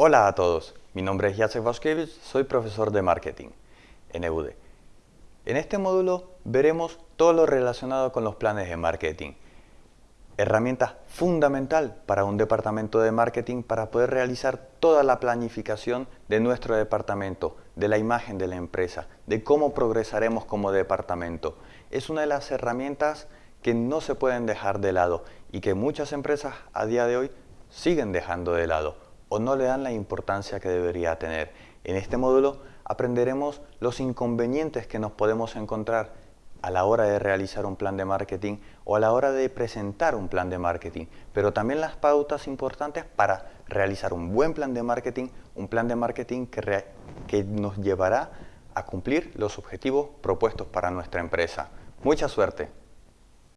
Hola a todos, mi nombre es Jacek Waszkiewicz, soy profesor de marketing en EUDE. En este módulo veremos todo lo relacionado con los planes de marketing. Herramienta fundamental para un departamento de marketing para poder realizar toda la planificación de nuestro departamento, de la imagen de la empresa, de cómo progresaremos como departamento. Es una de las herramientas que no se pueden dejar de lado y que muchas empresas a día de hoy siguen dejando de lado o no le dan la importancia que debería tener. En este módulo aprenderemos los inconvenientes que nos podemos encontrar a la hora de realizar un plan de marketing o a la hora de presentar un plan de marketing, pero también las pautas importantes para realizar un buen plan de marketing, un plan de marketing que, que nos llevará a cumplir los objetivos propuestos para nuestra empresa. Mucha suerte.